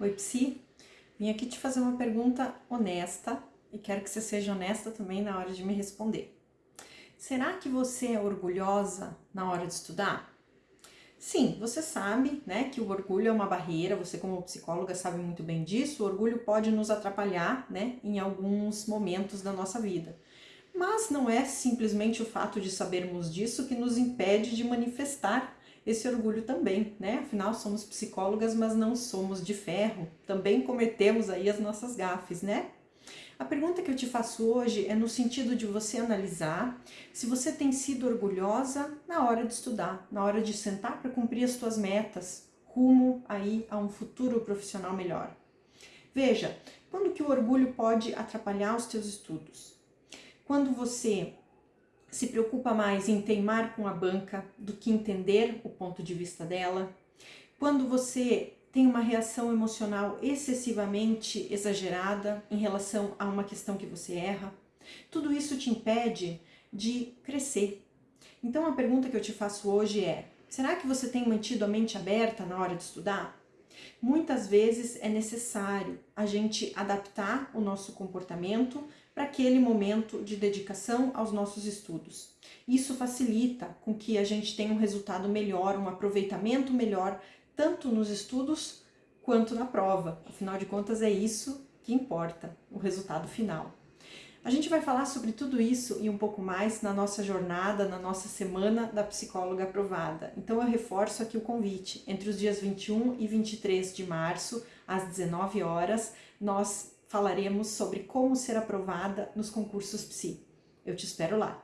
Oi, Psi. Vim aqui te fazer uma pergunta honesta e quero que você seja honesta também na hora de me responder. Será que você é orgulhosa na hora de estudar? Sim, você sabe né, que o orgulho é uma barreira, você como psicóloga sabe muito bem disso, o orgulho pode nos atrapalhar né, em alguns momentos da nossa vida. Mas não é simplesmente o fato de sabermos disso que nos impede de manifestar esse orgulho também, né? Afinal, somos psicólogas, mas não somos de ferro. Também cometemos aí as nossas gafes, né? A pergunta que eu te faço hoje é no sentido de você analisar se você tem sido orgulhosa na hora de estudar, na hora de sentar para cumprir as suas metas, rumo aí a um futuro profissional melhor. Veja, quando que o orgulho pode atrapalhar os teus estudos? Quando você se preocupa mais em teimar com a banca do que entender o ponto de vista dela, quando você tem uma reação emocional excessivamente exagerada em relação a uma questão que você erra, tudo isso te impede de crescer. Então a pergunta que eu te faço hoje é, será que você tem mantido a mente aberta na hora de estudar? Muitas vezes é necessário a gente adaptar o nosso comportamento para aquele momento de dedicação aos nossos estudos. Isso facilita com que a gente tenha um resultado melhor, um aproveitamento melhor, tanto nos estudos quanto na prova. Afinal de contas, é isso que importa, o resultado final. A gente vai falar sobre tudo isso e um pouco mais na nossa jornada, na nossa semana da psicóloga aprovada. Então eu reforço aqui o convite. Entre os dias 21 e 23 de março, às 19 horas, nós falaremos sobre como ser aprovada nos concursos PSI. Eu te espero lá.